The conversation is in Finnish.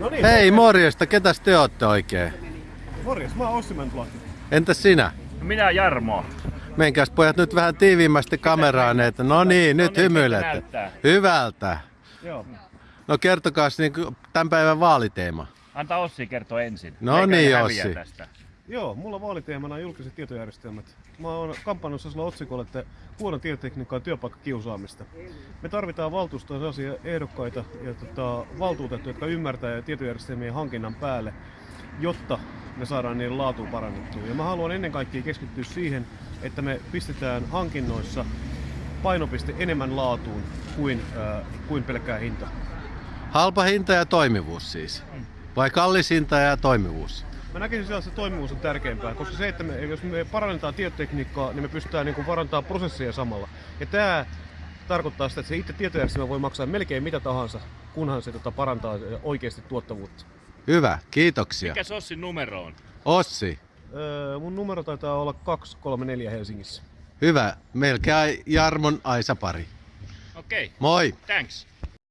No niin, Hei morjesta, ketäs te ootte oikein? morjes, mä oon Ossi. Entäs sinä? Minä Jarmo. Menkääs pojat nyt vähän tiiviimmästi kameraan, että no niin, nyt niin, hymyilette. Hyvältä. Joo. No kertokaas niin tämän päivän vaaliteema. Antaa Ossi kertoa ensin. No Eikä niin, Ossi. Tästä. Joo, mulla vaaliteemana on julkiset tietojärjestelmät. Mä oon kampannut sellaisella otsikolla, että huono tietotekniikka on työpaikkakiusaamista. Me tarvitaan valtuustoon sellaisia ehdokkaita ja tota, valtuutettuja, jotka ymmärtää tietojärjestelmien hankinnan päälle, jotta me saadaan niiden laatu parannettua. Ja mä haluan ennen kaikkea keskittyä siihen, että me pistetään hankinnoissa painopiste enemmän laatuun kuin, äh, kuin pelkkää hinta. Halpa hinta ja toimivuus siis. Vai kallis hinta ja toimivuus? Mä näkisin siellä, että se toimivuus on tärkeämpää, koska se, että me, jos me parannetaan tietotekniikkaa, niin me pystytään niin parantamaan prosesseja samalla. Ja tämä tarkoittaa sitä, että se itse tietojärjestelmä voi maksaa melkein mitä tahansa, kunhan se tota, parantaa oikeasti tuottavuutta. Hyvä, kiitoksia. Mikä Ossin numero on? Ossi, Öö, mun numero taitaa olla 234 Helsingissä. hyvä. Melkein Jarmon Aisa pari. Okei, okay. Moi! thanks.